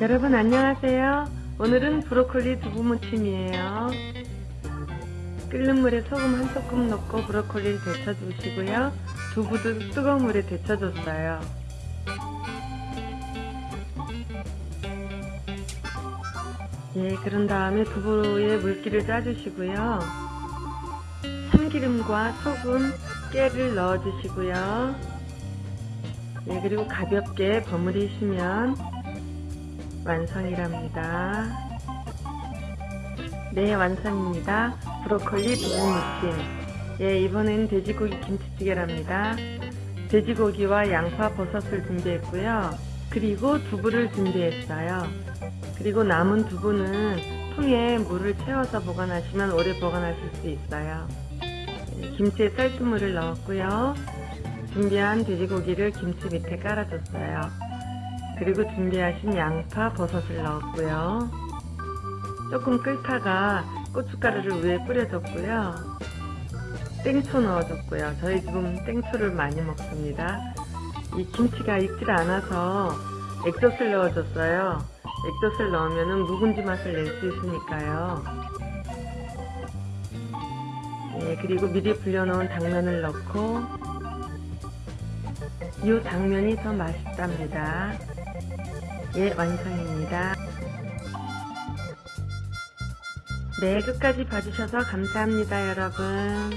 여러분 안녕하세요. 오늘은 브로콜리 두부무침이에요. 끓는 물에 소금 한 소금 넣고 브로콜리를 데쳐주시고요. 두부도 뜨거운 물에 데쳐줬어요. 예, 그런 다음에 두부에 물기를 짜주시고요. 참기름과 소금, 깨를 넣어주시고요. 예, 그리고 가볍게 버무리시면 완성이랍니다. 네, 완성입니다. 브로콜리 두부무침. 예, 이번엔 돼지고기 김치찌개랍니다. 돼지고기와 양파, 버섯을 준비했고요. 그리고 두부를 준비했어요. 그리고 남은 두부는 통에 물을 채워서 보관하시면 오래 보관하실 수 있어요. 예, 김치에 쌀뜨물을 넣었고요. 준비한 돼지고기를 김치 밑에 깔아줬어요. 그리고 준비하신 양파, 버섯을 넣었고요. 조금 끓다가 고춧가루를 위에 뿌려줬고요. 땡초 넣어줬고요. 저희 집은 땡초를 많이 먹습니다. 이 김치가 익질 않아서 액젓을 넣어줬어요. 액젓을 넣으면 묵은지 맛을 낼 수 있으니까요. 예, 그리고 미리 불려놓은 당면을 넣고 이 당면이 더 맛있답니다. 예, 완성입니다. 네, 끝까지 봐주셔서 감사합니다, 여러분.